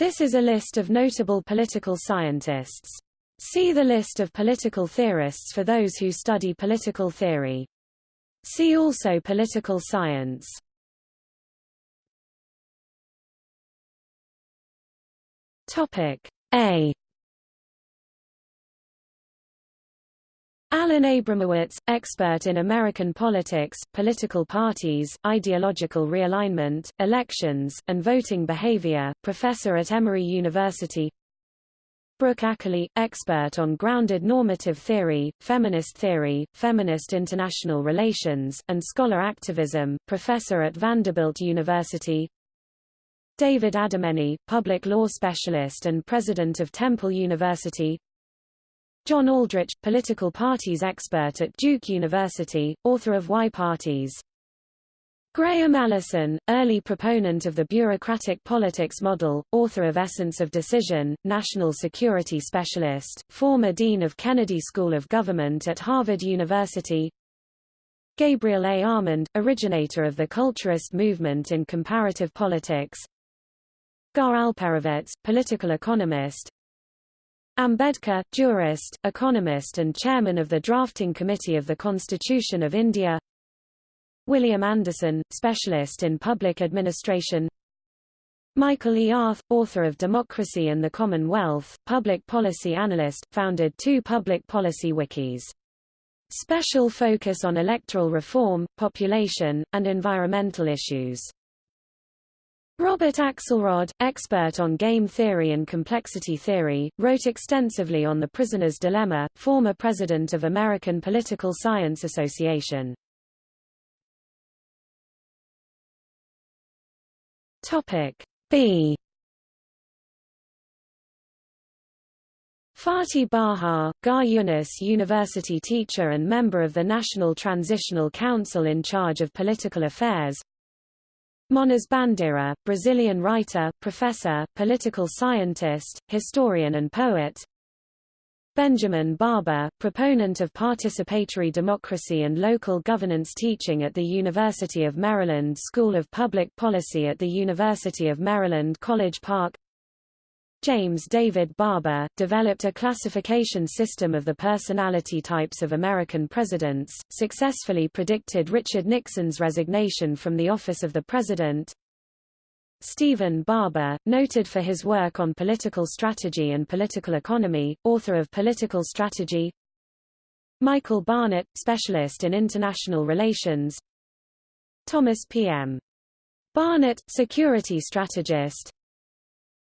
This is a list of notable political scientists. See the list of political theorists for those who study political theory. See also political science. Topic A Alan Abramowitz, expert in American politics, political parties, ideological realignment, elections, and voting behavior, professor at Emory University. Brooke Ackerley, expert on grounded normative theory, feminist theory, feminist international relations, and scholar activism, professor at Vanderbilt University. David Adamany, public law specialist and president of Temple University John Aldrich, political parties expert at Duke University, author of Why Parties. Graham Allison, early proponent of the bureaucratic politics model, author of Essence of Decision, national security specialist, former dean of Kennedy School of Government at Harvard University. Gabriel A. Almond, originator of the culturist movement in comparative politics. Gar Alperovitz, political economist, Ambedkar, jurist, economist and chairman of the drafting committee of the Constitution of India William Anderson, specialist in public administration Michael E. Arth, author of Democracy and the Commonwealth, public policy analyst, founded two public policy wikis. Special focus on electoral reform, population, and environmental issues. Robert Axelrod, expert on game theory and complexity theory, wrote extensively on the prisoner's dilemma, former president of American Political Science Association. Topic B Fatih Bahar, Garyounis University teacher and member of the National Transitional Council in charge of political affairs, Moniz Bandeira, Brazilian writer, professor, political scientist, historian and poet. Benjamin Barber, proponent of participatory democracy and local governance teaching at the University of Maryland School of Public Policy at the University of Maryland College Park James David Barber, developed a classification system of the personality types of American presidents, successfully predicted Richard Nixon's resignation from the office of the president. Stephen Barber, noted for his work on political strategy and political economy, author of Political Strategy Michael Barnett, specialist in international relations Thomas P.M. Barnett, security strategist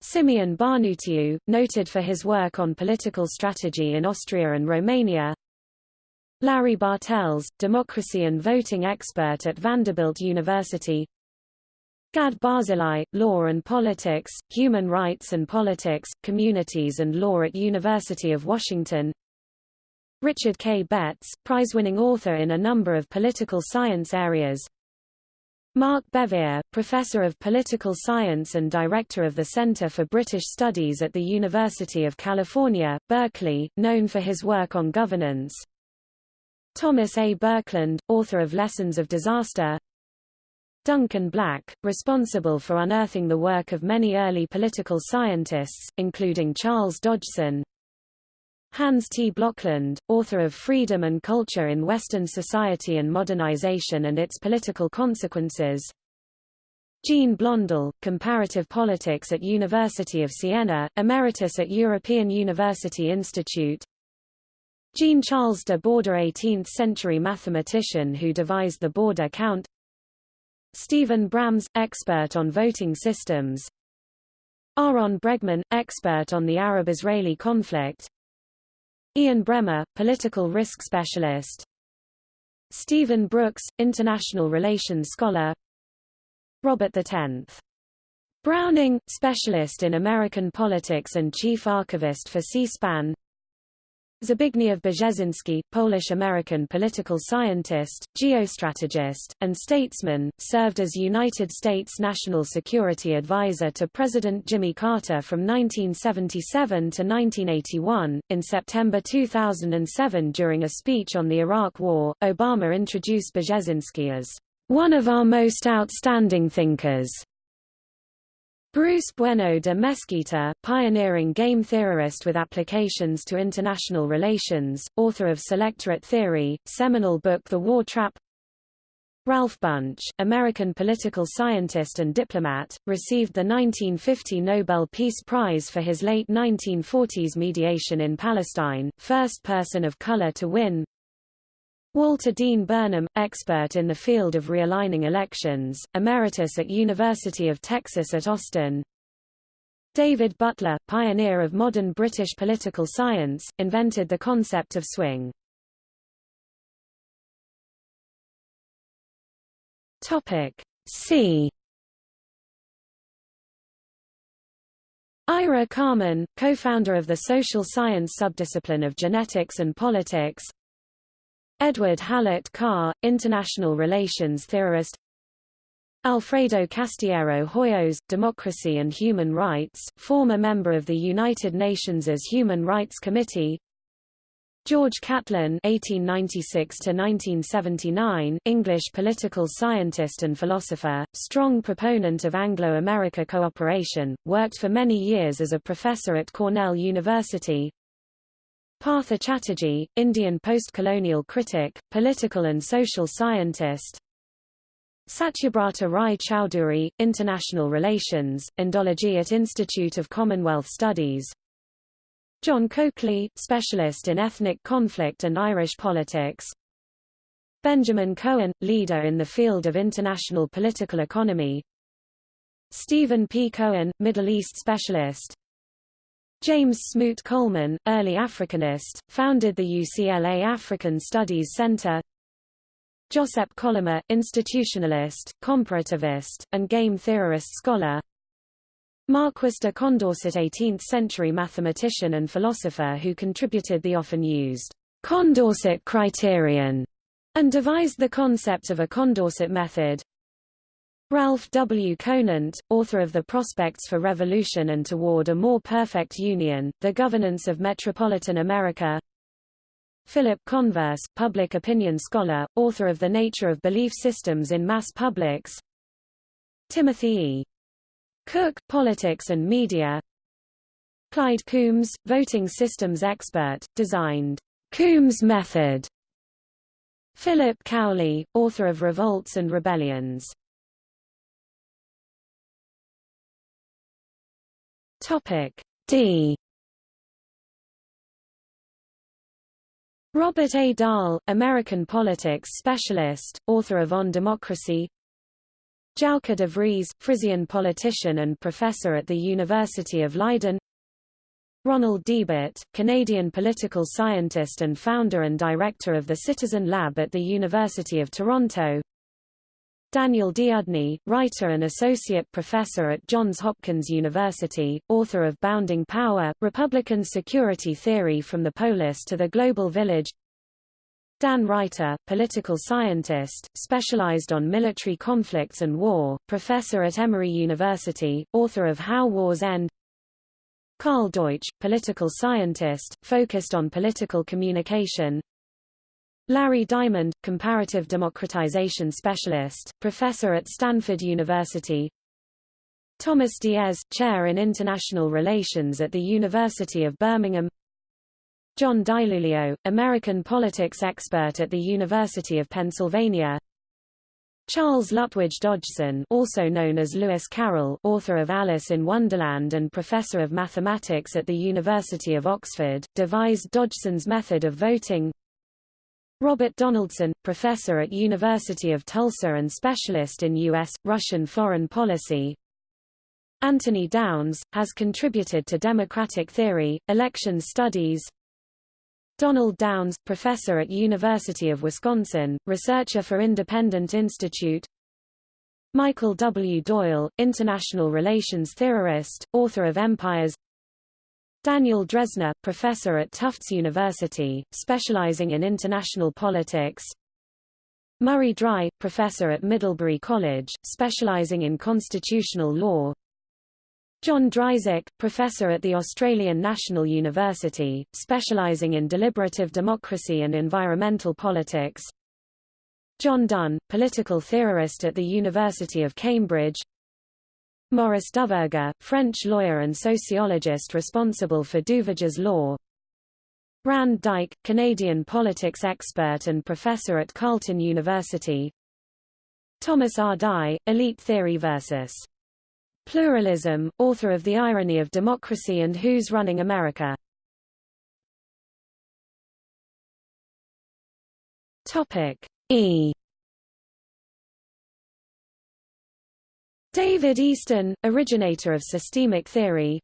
Simeon Barnutiu, noted for his work on political strategy in Austria and Romania. Larry Bartels, democracy and voting expert at Vanderbilt University. Gad Barzilai, Law and Politics, Human Rights and Politics, Communities and Law at University of Washington. Richard K. Betts, prize-winning author in a number of political science areas Mark Bevir, Professor of Political Science and Director of the Center for British Studies at the University of California, Berkeley, known for his work on governance. Thomas A. Birkland, author of Lessons of Disaster. Duncan Black, responsible for unearthing the work of many early political scientists, including Charles Dodgson, Hans T. Blokland, author of Freedom and Culture in Western Society and Modernization and Its Political Consequences. Jean Blondel, Comparative Politics at University of Siena, Emeritus at European University Institute. Jean-Charles de Borda 18th-century mathematician who devised the Borda count Stephen Brams, expert on voting systems Aaron Bregman, expert on the Arab-Israeli conflict Ian Bremmer, political risk specialist. Stephen Brooks, international relations scholar. Robert X. Browning, specialist in American politics and chief archivist for C-SPAN. Zbigniew Brzezinski, Polish-American political scientist, geostrategist, and statesman, served as United States National Security Advisor to President Jimmy Carter from 1977 to 1981. In September 2007 during a speech on the Iraq War, Obama introduced Brzezinski as one of our most outstanding thinkers Bruce Bueno de Mesquita, pioneering game theorist with applications to international relations, author of Selectorate Theory, seminal book The War Trap Ralph Bunche, American political scientist and diplomat, received the 1950 Nobel Peace Prize for his late 1940s mediation in Palestine, first person of color to win. Walter Dean Burnham, expert in the field of realigning elections, emeritus at University of Texas at Austin. David Butler, pioneer of modern British political science, invented the concept of swing. Topic C. Ira Carmen, co-founder of the social science subdiscipline of genetics and politics. Edward Hallett Carr, international relations theorist. Alfredo Castillero Hoyos, Democracy and Human Rights, former member of the United Nations Human Rights Committee. George Catlin (1896–1979), English political scientist and philosopher, strong proponent of Anglo-America cooperation, worked for many years as a professor at Cornell University. Partha Chatterjee, Indian post-colonial critic, political and social scientist. Satyabrata Rai Chowdhury, International Relations, Indology at Institute of Commonwealth Studies, John Coakley, specialist in ethnic conflict and Irish politics. Benjamin Cohen, leader in the field of international political economy. Stephen P. Cohen, Middle East specialist. James Smoot Coleman, early Africanist, founded the UCLA African Studies Center. Josep Colomer, institutionalist, comparativist, and game theorist scholar. Marquis de Condorcet 18th-century mathematician and philosopher who contributed the often used Condorcet criterion and devised the concept of a Condorcet method. Ralph W. Conant, author of The Prospects for Revolution and Toward a More Perfect Union, The Governance of Metropolitan America Philip Converse, public opinion scholar, author of The Nature of Belief Systems in Mass Publics Timothy E. Cook, Politics and Media Clyde Coombs, voting systems expert, designed Coombs method. Philip Cowley, author of Revolts and Rebellions. Topic D. Robert A. Dahl, American politics specialist, author of On Democracy Jouke de Vries, Frisian politician and professor at the University of Leiden Ronald Deibert, Canadian political scientist and founder and director of the Citizen Lab at the University of Toronto Daniel Deudney, writer and associate professor at Johns Hopkins University, author of Bounding Power, Republican Security Theory from the Polis to the Global Village. Dan Reiter, political scientist, specialized on military conflicts and war, professor at Emory University, author of How Wars End. Karl Deutsch, political scientist, focused on political communication Larry Diamond, comparative democratization specialist, professor at Stanford University. Thomas Diez, chair in international relations at the University of Birmingham. John DiIulio, American politics expert at the University of Pennsylvania. Charles Lutwidge Dodgson also known as Lewis Carroll author of Alice in Wonderland and professor of mathematics at the University of Oxford, devised Dodgson's method of voting Robert Donaldson, professor at University of Tulsa and specialist in U.S., Russian foreign policy Anthony Downs, has contributed to democratic theory, election studies Donald Downs, professor at University of Wisconsin, researcher for Independent Institute Michael W. Doyle, international relations theorist, author of Empires Daniel Drezner, professor at Tufts University, specializing in international politics Murray Dry, professor at Middlebury College, specializing in constitutional law John Dryzek, professor at the Australian National University, specialising in deliberative democracy and environmental politics. John Dunn, political theorist at the University of Cambridge. Maurice Duverger, French lawyer and sociologist responsible for Duverger's law Rand Dyck, Canadian politics expert and professor at Carleton University Thomas R. Dye, Elite Theory versus Pluralism, author of The Irony of Democracy and Who's Running America. Topic E. David Easton, originator of systemic theory.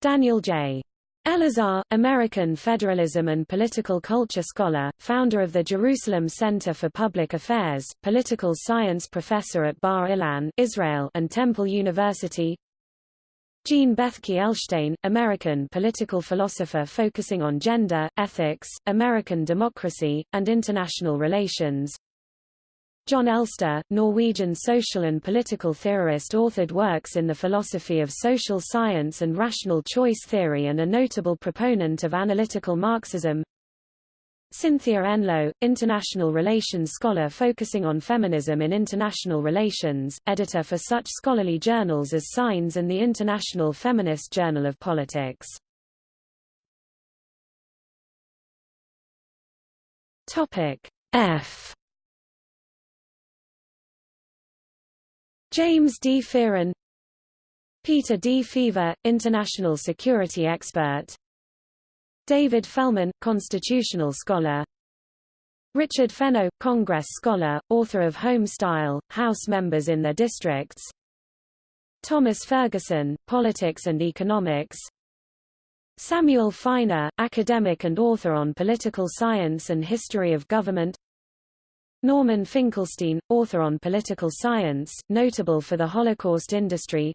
Daniel J. Elazar, American federalism and political culture scholar, founder of the Jerusalem Center for Public Affairs, political science professor at Bar Ilan Israel and Temple University Jean Bethke Elshtain, American political philosopher focusing on gender, ethics, American democracy, and international relations Jon Elster, Norwegian social and political theorist authored works in the philosophy of social science and rational choice theory and a notable proponent of analytical Marxism. Cynthia Enloe, international relations scholar focusing on feminism in international relations, editor for such scholarly journals as Signs and the International Feminist Journal of Politics. Topic F James D. Fearon Peter D. Feaver, international security expert David Fellman, constitutional scholar Richard Fenno, Congress scholar, author of Home Style, House members in their districts Thomas Ferguson, Politics and Economics Samuel Finer, academic and author on political science and history of government Norman Finkelstein, author on political science, notable for the Holocaust industry.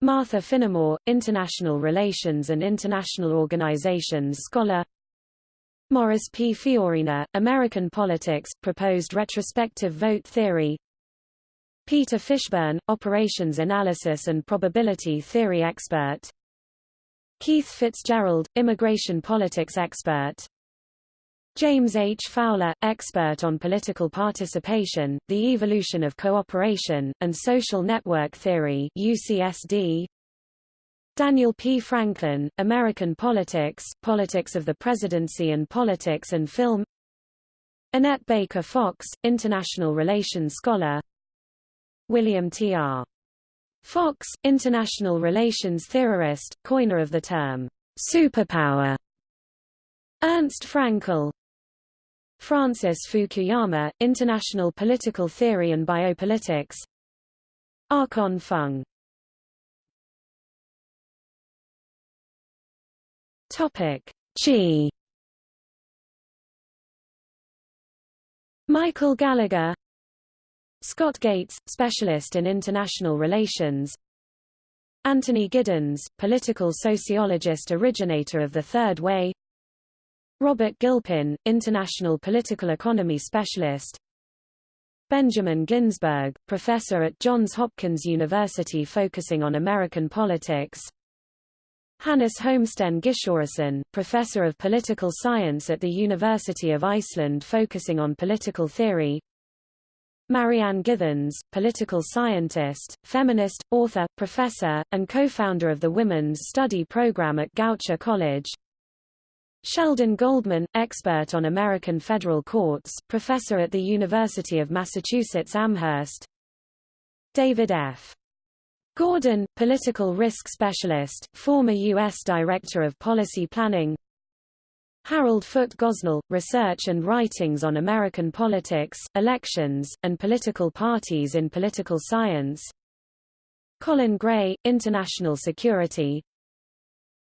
Martha Finnemore, international relations and international organizations scholar. Morris P. Fiorina, American politics, proposed retrospective vote theory. Peter Fishburn, operations analysis and probability theory expert. Keith Fitzgerald, immigration politics expert James H. Fowler, expert on political participation, the evolution of cooperation, and social network theory UCSD. Daniel P. Franklin, American Politics, Politics of the Presidency and Politics and Film Annette Baker Fox, International Relations Scholar William T. R. Fox, International Relations Theorist, coiner of the term, superpower Ernst Fraenkel, Francis Fukuyama, International Political Theory and Biopolitics. Archon Fung. Topic. G Michael Gallagher. Scott Gates, specialist in international relations. Anthony Giddens, political sociologist originator of the Third Way Robert Gilpin, International Political Economy Specialist. Benjamin Ginsberg, professor at Johns Hopkins University focusing on American politics. Hannes Hólmsteinn Gissurarson, professor of political science at the University of Iceland focusing on political theory. Marianne Githens, political scientist, feminist, author, professor, and co-founder of the Women's Study Program at Goucher College Sheldon Goldman, expert on American federal courts, professor at the University of Massachusetts Amherst David F. Gordon, political risk specialist, former U.S. Director of Policy Planning Harold Foote Gosnell, research and writings on American politics, elections, and political parties in political science Colin Gray, international security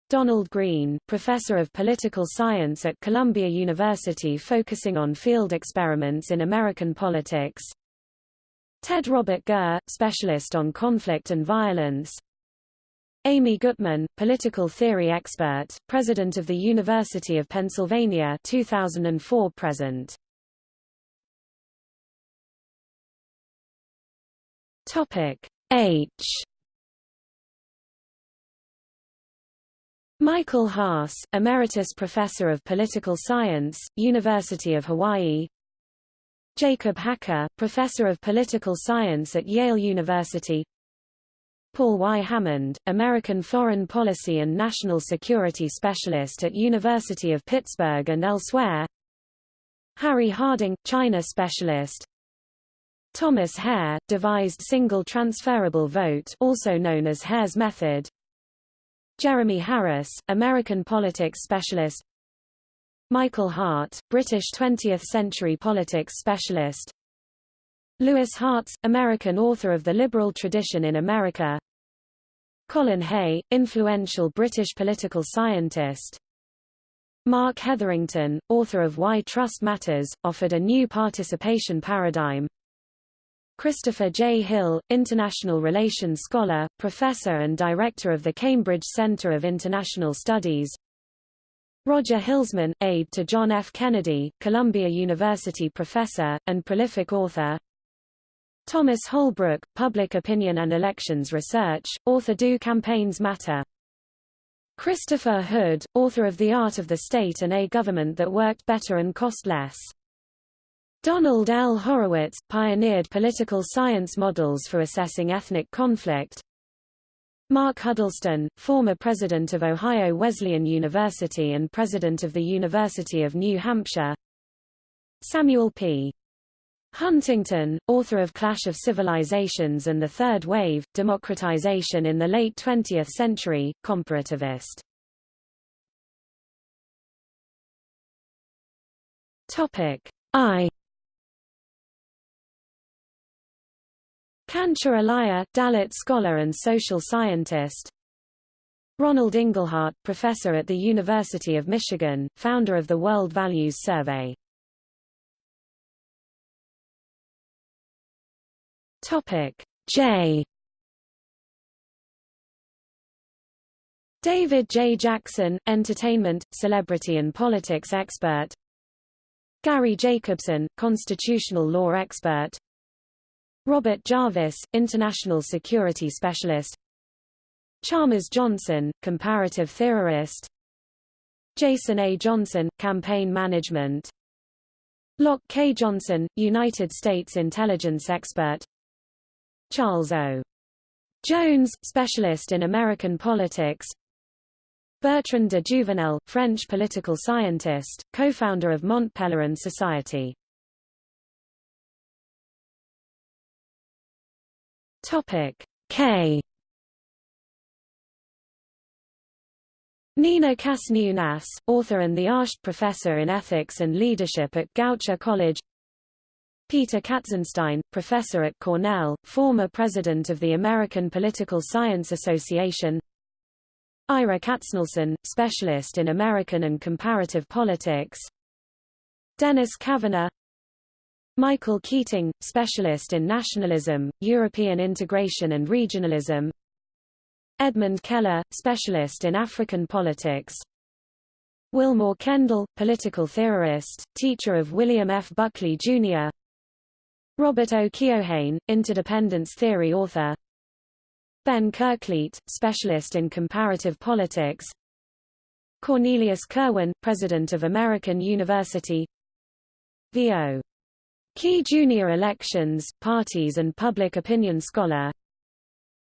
Donald Green, professor of political science at Columbia University focusing on field experiments in American politics. Ted Robert Gurr, specialist on conflict and violence. Amy Gutmann, political theory expert, president of the University of Pennsylvania 2004 present. Topic H Michael Haas, Emeritus Professor of Political Science, University of Hawaii. Jacob Hacker, Professor of Political Science at Yale University. Paul Y. Hammond, American Foreign Policy and National Security Specialist at University of Pittsburgh and elsewhere. Harry Harding, China Specialist. Thomas Hare, devised single transferable vote also known as Hare's method Jeremy Harris, American politics specialist. Michael Hart, British 20th-century politics specialist. Louis Hartz, American author of The Liberal Tradition in America. Colin Hay, influential British political scientist. Mark Hetherington, author of Why Trust Matters, offered a new participation paradigm Christopher J. Hill, international relations scholar, professor and director of the Cambridge Center of International Studies Roger Hilsman, aide to John F. Kennedy, Columbia University professor, and prolific author Thomas Holbrook, Public Opinion and Elections Research, author Do Campaigns Matter Christopher Hood, author of The Art of the State and a Government That Worked Better and Cost Less Donald L. Horowitz, pioneered political science models for assessing ethnic conflict. Mark Huddleston, former president of Ohio Wesleyan University and president of the University of New Hampshire. Samuel P. Huntington, author of Clash of Civilizations and the Third Wave, Democratization in the Late 20th Century, comparativist. Topic I Kancha Ilaiah, Dalit scholar and social scientist. Ronald Inglehart, professor at the University of Michigan, founder of the World Values Survey. Topic. J. David J. Jackson, entertainment, celebrity and politics expert. Gary Jacobson, constitutional law expert Robert Jervis, International Security Specialist Chalmers Johnson, Comparative Theorist Jason A. Johnson, Campaign Management Loch K. Johnson, United States Intelligence Expert Charles O. Jones, Specialist in American Politics Bertrand de Jouvenel, French political scientist, co-founder of Mont Pelerin Society Topic. K. Nina Kasniunas, author and the Arshd Professor in Ethics and Leadership at Goucher College. Peter Katzenstein, professor at Cornell, former president of the American Political Science Association. Ira Katznelson, specialist in American and comparative politics. Dennis Kavanagh Michael Keating, specialist in nationalism, European integration and regionalism Edmund Keller, specialist in African politics Willmoore Kendall, political theorist, teacher of William F. Buckley, Jr. Robert O. Keohane, interdependence theory author Ben Kerkvliet, specialist in comparative politics Cornelius Kirwan, president of American University V.O. Key Junior Elections, Parties and Public Opinion Scholar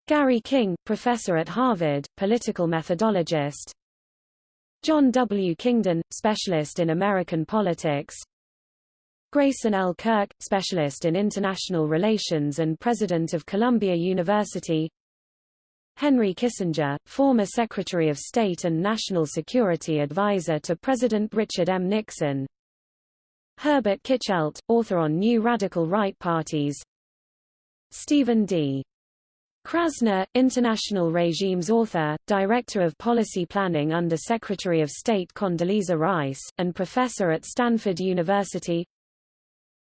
Gary King, professor at Harvard, political methodologist John W. Kingdon, specialist in American politics Grayson L. Kirk, specialist in international relations and president of Columbia University Henry Kissinger, former Secretary of State and National Security Advisor to President Richard M. Nixon Herbert Kitschelt, author on New Radical Right Parties Stephen D. Krasner, International Regimes author, Director of Policy Planning under Secretary of State Condoleezza Rice, and professor at Stanford University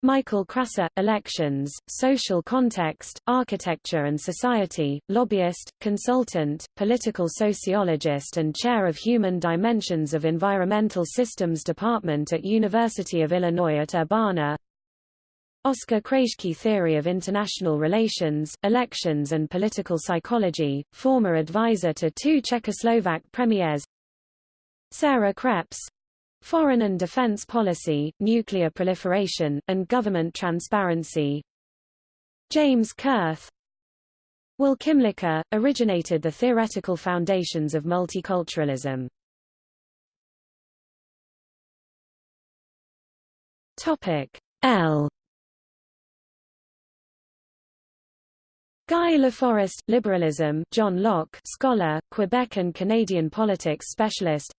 Michael Krasser, Elections, Social Context, Architecture and Society, lobbyist, consultant, political sociologist and chair of Human Dimensions of Environmental Systems Department at University of Illinois at Urbana. Oscar Krajewski Theory of International Relations, Elections and Political Psychology, former advisor to two Czechoslovak premiers. Sarah Kreps, Foreign and defense policy, nuclear proliferation, and government transparency James Kurth Will Kymlicka, originated the theoretical foundations of multiculturalism. L. Guy Laforest, Liberalism, John Locke, scholar, Quebec and Canadian politics specialist.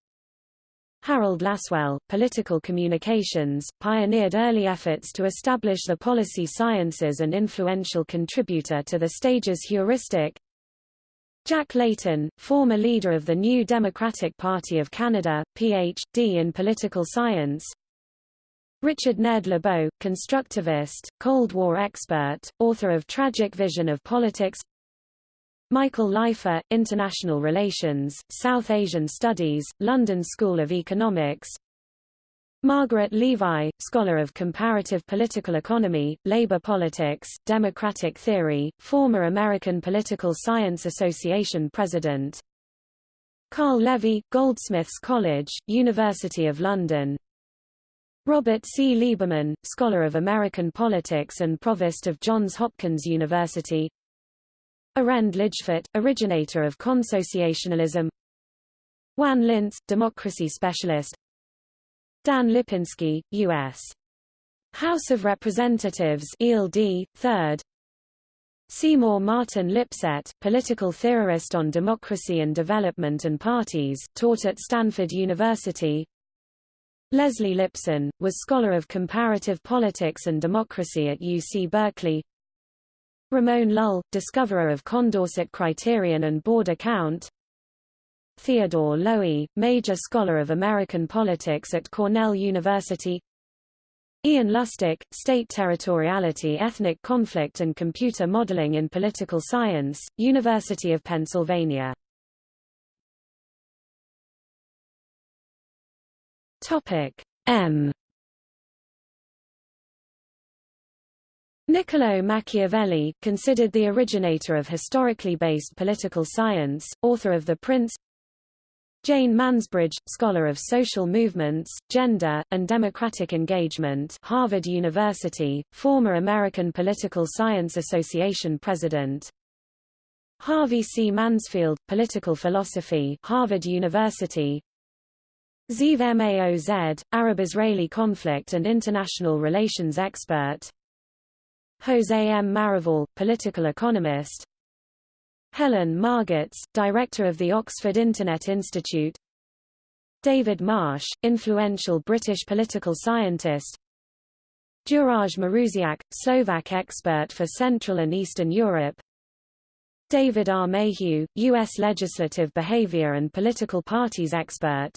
Harold Lasswell, Political Communications, pioneered early efforts to establish the policy sciences and influential contributor to the stages heuristic. Jack Layton, former leader of the New Democratic Party of Canada, Ph.D. in political science. Richard Ned Lebow, constructivist, Cold War expert, author of Tragic Vision of Politics Michael Leifer, International Relations, South Asian Studies, London School of Economics. Margaret Levi, scholar of comparative political economy, labor politics, democratic theory, former American Political Science Association president. Carl Levy, Goldsmiths College, University of London. Robert C. Lieberman, scholar of American politics and provost of Johns Hopkins University Arend Lijphart, originator of consociationalism. Juan Linz, democracy specialist. Dan Lipinski, U.S. House of Representatives ELD, 3rd Seymour Martin Lipset, political theorist on democracy and development and parties, taught at Stanford University. Leslie Lipson, was scholar of comparative politics and democracy at UC Berkeley Ramon Lull, discoverer of Condorcet criterion and Borda count Theodore Lowi, major scholar of American politics at Cornell University. Ian Lustick, State Territoriality Ethnic Conflict and Computer Modeling in Political Science, University of Pennsylvania. Topic M Niccolo Machiavelli, considered the originator of historically based political science, author of The Prince Jane Mansbridge, scholar of social movements, gender, and democratic engagement Harvard University, former American Political Science Association president. Harvey C. Mansfield, political philosophy Harvard University. Ziv Maoz, Arab-Israeli conflict and international relations expert Jose M. Marival, political economist Helen Margetts, director of the Oxford Internet Institute David Marsh, influential British political scientist Juraj Maruziak, Slovak expert for Central and Eastern Europe David R. Mayhew, U.S. legislative behavior and political parties expert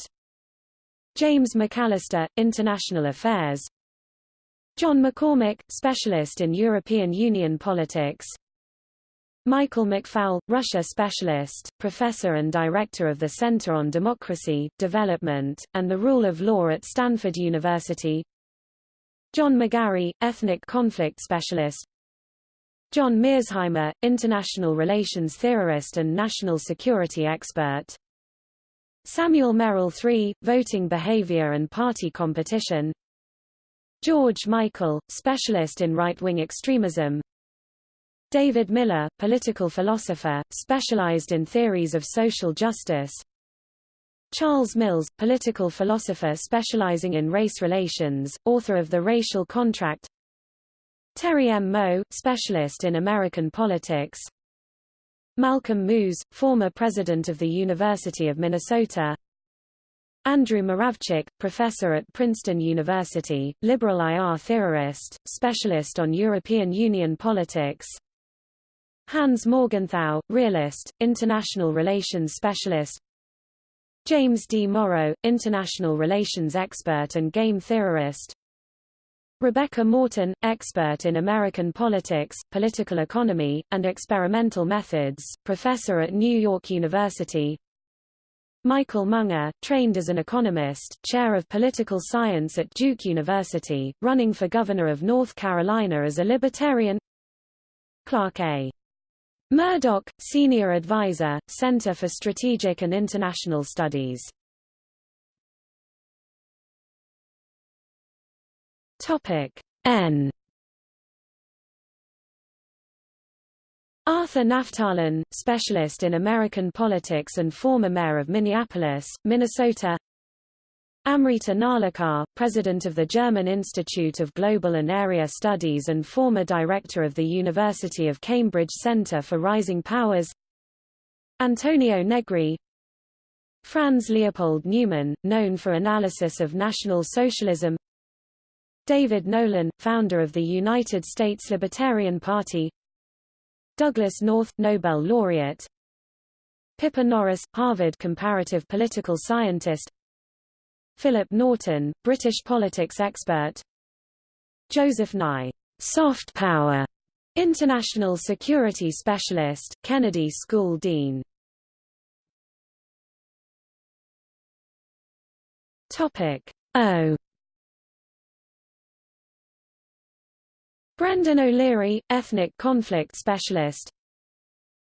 James McAllister, International Affairs John McCormick, specialist in European Union politics. Michael McFaul, Russia specialist, professor and director of the Center on Democracy, Development, and the Rule of Law at Stanford University. John McGarry, ethnic conflict specialist. John Mearsheimer, international relations theorist and national security expert. Samuel Merrill III, voting behavior and party competition George Michael, specialist in right-wing extremism. David Miller, political philosopher, specialized in theories of social justice. Charles Mills, political philosopher specializing in race relations, author of The Racial Contract. Terry M. Moe, specialist in American politics. Malcolm Moos, former president of the University of Minnesota Andrew Moravcsik, professor at Princeton University, liberal IR theorist, specialist on European Union politics. Hans Morgenthau, realist, international relations specialist. James D. Morrow, international relations expert and game theorist. Rebecca Morton, expert in American politics, political economy, and experimental methods, professor at New York University Michael Munger, trained as an economist, chair of political science at Duke University, running for governor of North Carolina as a libertarian. Clark A. Murdoch, senior advisor, Center for Strategic and International Studies. Topic N Arthur Naftalin, specialist in American politics and former mayor of Minneapolis, Minnesota. Amrita Narlikar, president of the German Institute of Global and Area Studies and former director of the University of Cambridge Center for Rising Powers. Antonio Negri. Franz Leopold Neumann, known for analysis of National Socialism. David Nolan, founder of the United States Libertarian Party Douglass North, Nobel laureate Pippa Norris, Harvard comparative political scientist Philip Norton, British politics expert Joseph Nye, soft power, international security specialist, Kennedy School dean. Topic O Brendan O'Leary, ethnic conflict specialist.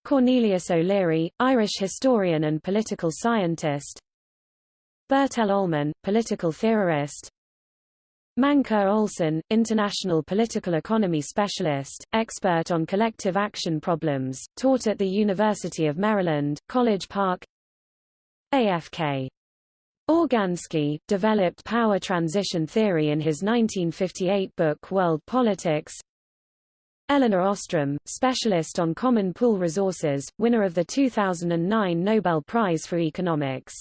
Cornelius O'Leary, Irish historian and political scientist. Bertell Ollman, political theorist. Mancur Olson, international political economy specialist, expert on collective action problems, taught at the University of Maryland, College Park. AFK Organski, developed power transition theory in his 1958 book World Politics. Elinor Ostrom, specialist on common pool resources, winner of the 2009 Nobel Prize for Economics.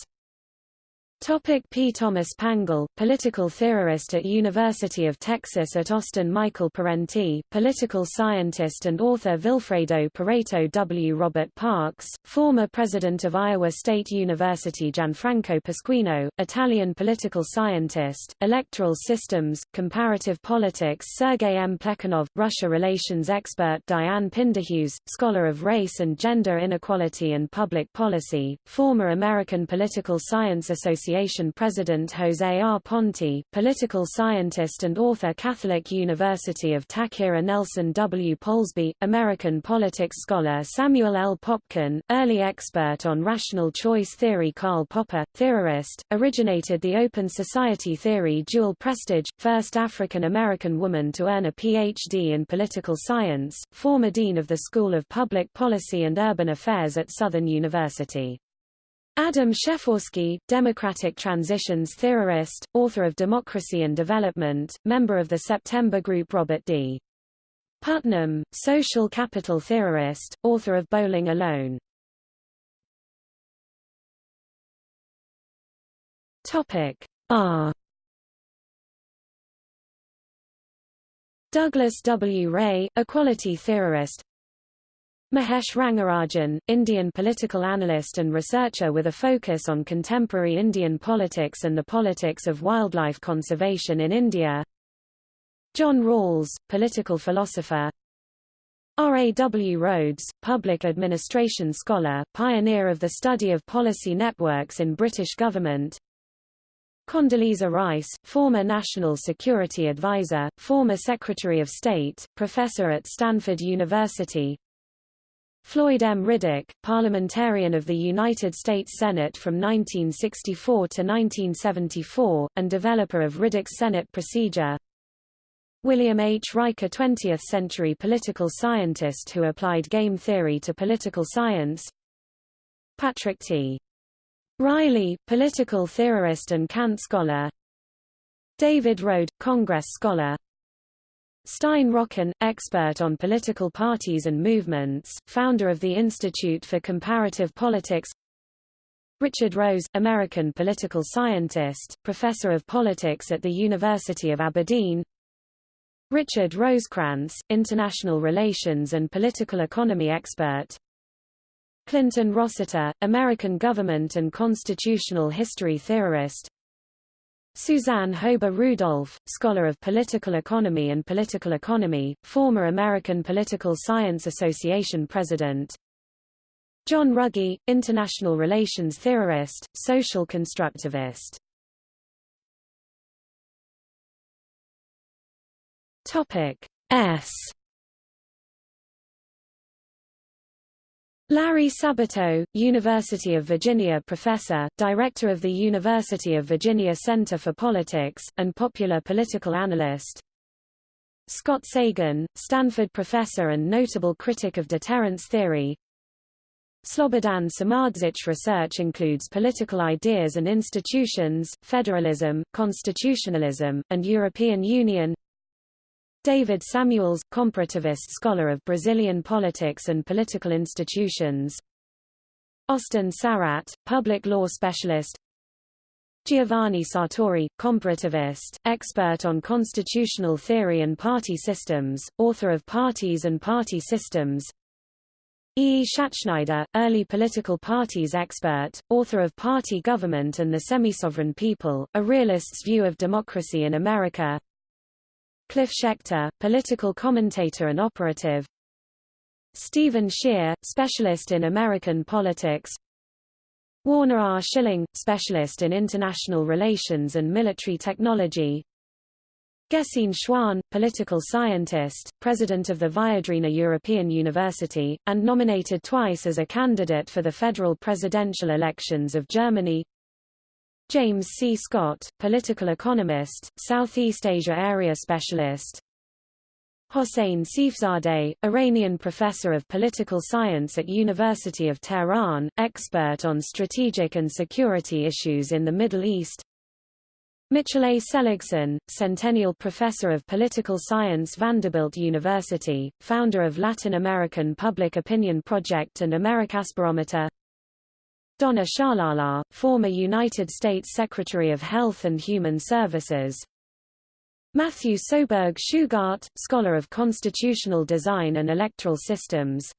Topic P. Thomas Pangle, political theorist at University of Texas at Austin Michael Parenti, political scientist and author Vilfredo Pareto W. Robert Parks, former president of Iowa State University Gianfranco Pasquino, Italian political scientist, electoral systems, comparative politics Sergei M. Plekhanov, Russia relations expert Diane Pinderhughes, scholar of race and gender inequality and public policy, former American Political Science Association Association President Jose R. Ponte, political scientist and author Catholic University of Tahquirah Nelson W. Polsby, American politics scholar Samuel L. Popkin, early expert on rational choice theory Karl Popper, theorist, originated the Open Society theory Jewel Prestage, first African-American woman to earn a Ph.D. in political science, former dean of the School of Public Policy and Urban Affairs at Southern University. Adam Przeworski, Democratic Transitions theorist, author of Democracy and Development, member of the September Group Robert D. Putnam, social capital theorist, author of Bowling Alone. Topic R Douglas W. Rae, equality theorist Mahesh Rangarajan, Indian political analyst and researcher with a focus on contemporary Indian politics and the politics of wildlife conservation in India. John Rawls, political philosopher. R. A. W. Rhodes, public administration scholar, pioneer of the study of policy networks in British government. Condoleezza Rice, former National Security Advisor, former Secretary of State, professor at Stanford University, Floyd M. Riddick, parliamentarian of the United States Senate from 1964 to 1974, and developer of Riddick's Senate procedure. William H. Riker 20th-century political scientist who applied game theory to political science. Patrick T. Riley, political theorist and Kant scholar. David Rohde, Congress scholar. Stein Rokkan, expert on political parties and movements, founder of the Institute for Comparative Politics. Richard Rose, American political scientist, professor of politics at the University of Aberdeen. Richard Rosecrance, international relations and political economy expert. Clinton Rossiter, American government and constitutional history theorist Suzanne Hoeber Rudolph, scholar of political economy and political economy, former American Political Science Association president. John Ruggie, international relations theorist, social constructivist. Topic S Larry Sabato, University of Virginia professor, director of the University of Virginia Center for Politics, and popular political analyst. Scott Sagan, Stanford professor and notable critic of deterrence theory. Slobodan Samardžić research includes political ideas and institutions, federalism, constitutionalism, and European Union. David Samuels, comparativist scholar of Brazilian politics and political institutions. Austin Sarat, public law specialist. Giovanni Sartori, comparativist, expert on constitutional theory and party systems, author of Parties and Party Systems. E. E. Schattschneider, early political parties expert, author of Party Government and the Semi-Sovereign People, a realist's view of democracy in America. Cliff Schecter, political commentator and operative. Stephen Schier, specialist in American politics. Warner R. Schilling, specialist in international relations and military technology. Gesine Schwan, political scientist, president of the Viadrina European University, and nominated twice as a candidate for the federal presidential elections of Germany James C. Scott, political economist, Southeast Asia area specialist. Hossein Seifzadeh, Iranian professor of political science at University of Tehran, expert on strategic and security issues in the Middle East. Mitchell A. Seligson, Centennial Professor of Political Science Vanderbilt University, founder of Latin American Public Opinion Project and AmericasBarometer Donna Shalala, former United States Secretary of Health and Human Services. Matthew Soberg Shugart, scholar of constitutional design and electoral systems.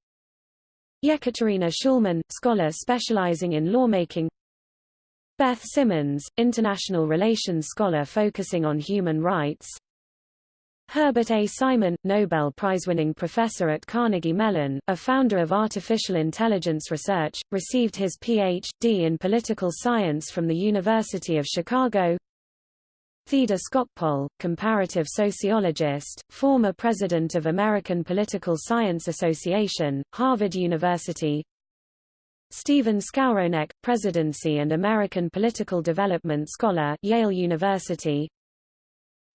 Yekaterina Shulman, scholar specializing in lawmaking. Beth Simmons, international relations scholar focusing on human rights. Herbert A. Simon, Nobel Prize-winning professor at Carnegie Mellon, a founder of artificial intelligence research, received his Ph.D. in political science from the University of Chicago. Theda Skocpol, comparative sociologist, former president of American Political Science Association, Harvard University. Stephen Skowronek, presidency and American political development scholar, Yale University.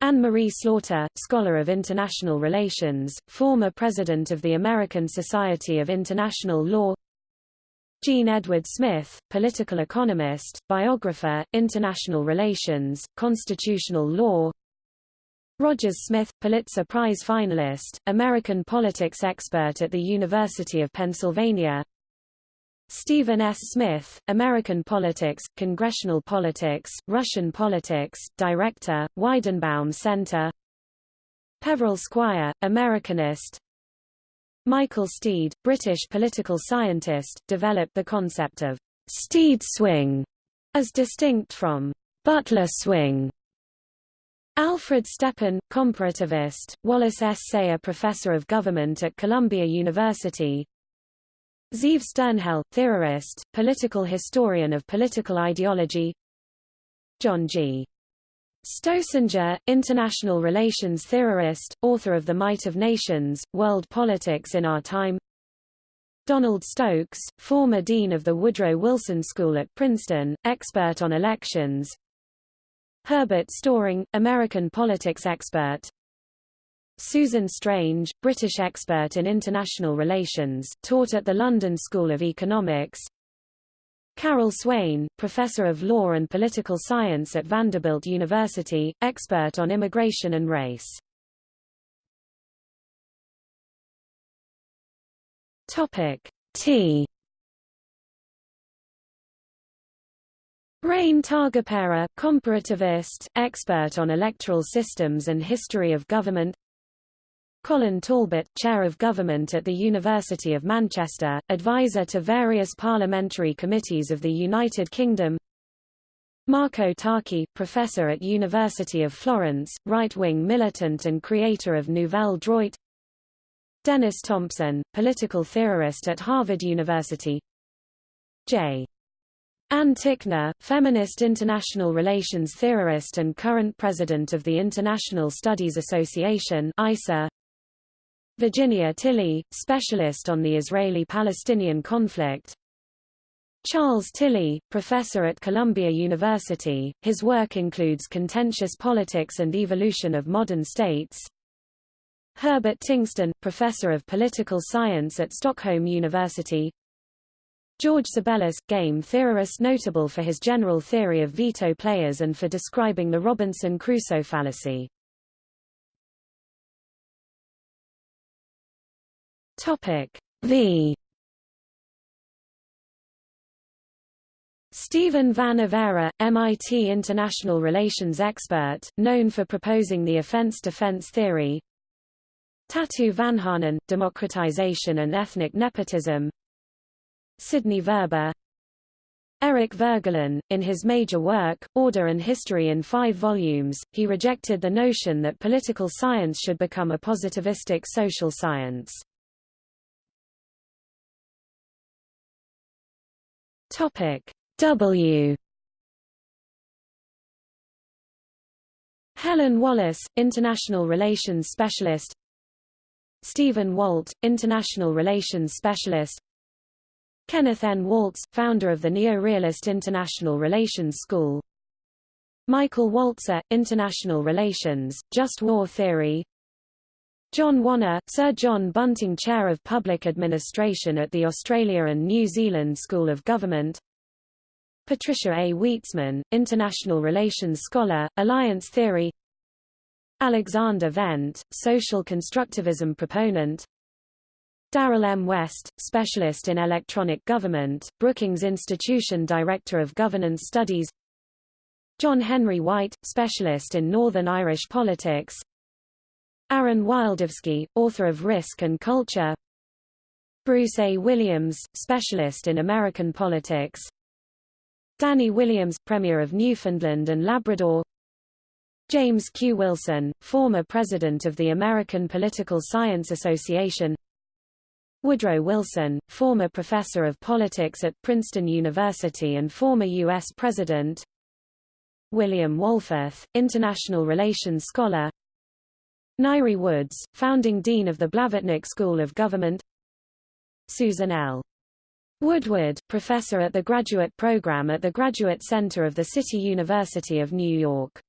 Anne-Marie Slaughter, scholar of international relations, former president of the American Society of International Law. Jean Edward Smith, political economist, biographer, international relations, constitutional law. Rogers Smith, Pulitzer Prize finalist, American politics expert at the University of Pennsylvania Stephen S. Smith, American Politics, Congressional Politics, Russian Politics, Director, Weidenbaum Center Peveril Squire, Americanist Michael Steed, British political scientist, developed the concept of «Steed swing» as distinct from «Butler swing». Alfred Stepan, comparativist, Wallace S. Sayre Professor of Government at Columbia University Zeev Sternhell, theorist, political historian of political ideology. John G. Stoessinger, international relations theorist, author of The Might of Nations, World Politics in Our Time. Donald Stokes, former dean of the Woodrow Wilson School at Princeton, expert on elections. Herbert Storing, American politics expert Susan Strange, British expert in international relations, taught at the London School of Economics. Carol Swain, professor of law and political science at Vanderbilt University, expert on immigration and race. Topic T Rein Taagepera, comparativist, expert on electoral systems and history of government Colin Talbot, Chair of Government at the University of Manchester, advisor to various parliamentary committees of the United Kingdom. Marco Tarchi, Professor at University of Florence, right-wing militant and creator of Nouvelle Droite. Dennis Thompson, political theorist at Harvard University. J. Ann Tickner, feminist international relations theorist and current president of the International Studies Association ISA, Virginia Tilley, specialist on the Israeli-Palestinian conflict. Charles Tilly, professor at Columbia University, his work includes contentious politics and evolution of modern states. Herbert Tingsten, Professor of Political Science at Stockholm University George Tsebelis, game theorist notable for his general theory of veto players and for describing the Robinson Crusoe fallacy. Topic V. Stephen Van Evera, MIT international relations expert, known for proposing the offense-defense theory. Tatu Vanhanen, democratization and ethnic nepotism. Sidney Verba Eric Voegelin, in his major work, Order and History in five volumes, he rejected the notion that political science should become a positivistic social science. Topic. W. Helen Wallace, International Relations Specialist. Stephen Walt, International Relations Specialist. Kenneth N. Waltz, founder of the Neo-Realist International Relations School. Michael Walzer, International Relations, Just War Theory John Wanna, Sir John Bunting Chair of Public Administration at the Australia and New Zealand School of Government. Patricia A. Weitsman, International Relations Scholar, Alliance Theory. Alexander Wendt, Social Constructivism Proponent. Darrell M. West, Specialist in Electronic Government, Brookings Institution Director of Governance Studies. John Henry Whyte, Specialist in Northern Irish Politics Aaron Wildavsky, author of Risk and Culture Bruce A. Williams, Specialist in American Politics Danny Williams, Premier of Newfoundland and Labrador James Q. Wilson, former President of the American Political Science Association Woodrow Wilson, former Professor of Politics at Princeton University and former U.S. President William Wohlforth, International Relations Scholar Ngaire Woods, Founding Dean of the Blavatnik School of Government Susan L. Woodward, professor at the graduate program at the Graduate Center of the City University of New York.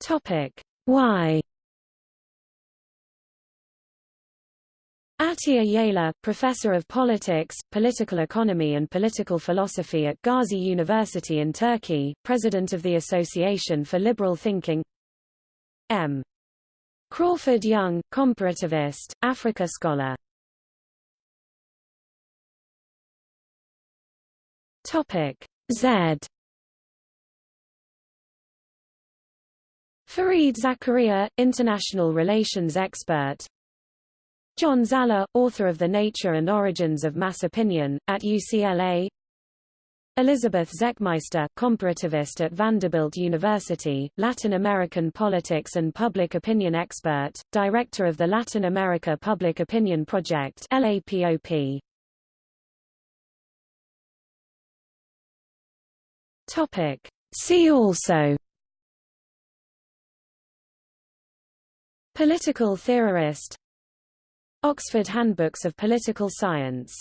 Topic Why Atilla Yayla, professor of politics, political economy and political philosophy at Gazi University in Turkey, president of the Association for Liberal Thinking M. Crawford Young, comparativist, Africa scholar. Z. Fareed Zakaria, international relations expert. John Zaller, author of The Nature and Origins of Mass Opinion, at UCLA. Elizabeth Zechmeister, comparativist at Vanderbilt University, Latin American politics and public opinion expert, director of the Latin America Public Opinion Project LAPOP. Topic. See also Political theorist Oxford Handbooks of Political Science